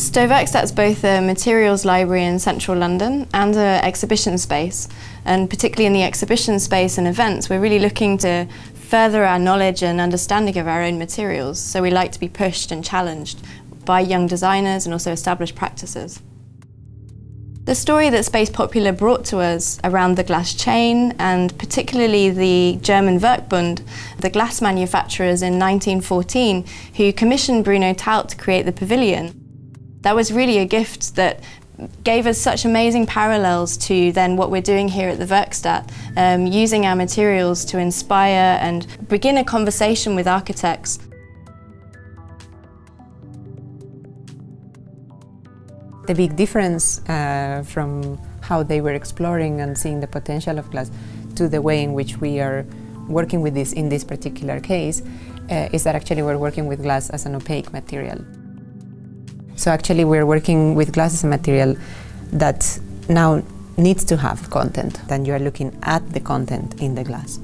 Sto Werkstatt's both a materials library in central London and an exhibition space. And particularly in the exhibition space and events, we're really looking to further our knowledge and understanding of our own materials. So we like to be pushed and challenged by young designers and also established practices. The story that Space Popular brought to us around the glass chain and particularly the German Werkbund, the glass manufacturers in 1914 who commissioned Bruno Taut to create the pavilion, that was really a gift that gave us such amazing parallels to then what we're doing here at the Werkstatt, um, using our materials to inspire and begin a conversation with architects. The big difference uh, from how they were exploring and seeing the potential of glass to the way in which we are working with this in this particular case uh, is that actually we're working with glass as an opaque material. So actually we're working with glass as a material that now needs to have content. Then you are looking at the content in the glass.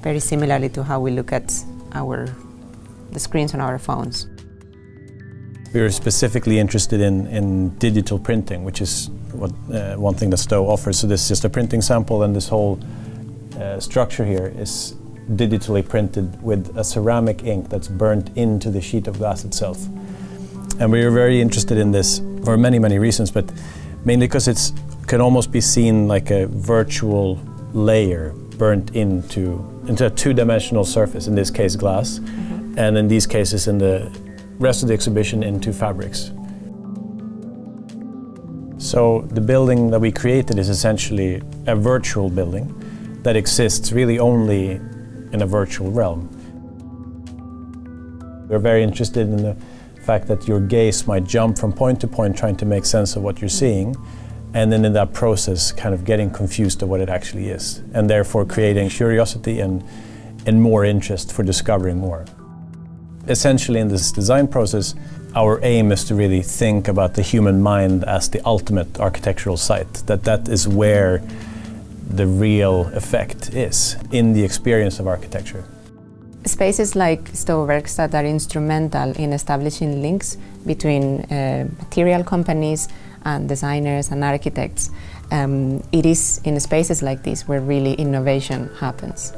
Very similarly to how we look at our the screens on our phones. We were specifically interested in, in digital printing, which is what, uh, one thing that Sto offers. So this is just a printing sample and this whole uh, structure here is digitally printed with a ceramic ink that's burnt into the sheet of glass itself. And we were very interested in this for many, many reasons, but mainly because it can almost be seen like a virtual layer burnt into, into a two-dimensional surface, in this case glass, mm -hmm. and in these cases in the rest of the exhibition into fabrics. So the building that we created is essentially a virtual building that exists really only in a virtual realm. We're very interested in the fact that your gaze might jump from point to point trying to make sense of what you're seeing and then in that process kind of getting confused of what it actually is and therefore creating curiosity and, and more interest for discovering more. Essentially in this design process our aim is to really think about the human mind as the ultimate architectural site, that that is where the real effect is in the experience of architecture. Spaces like Sto Werkstatt are instrumental in establishing links between uh, material companies and designers and architects. Um, it is in spaces like this where really innovation happens.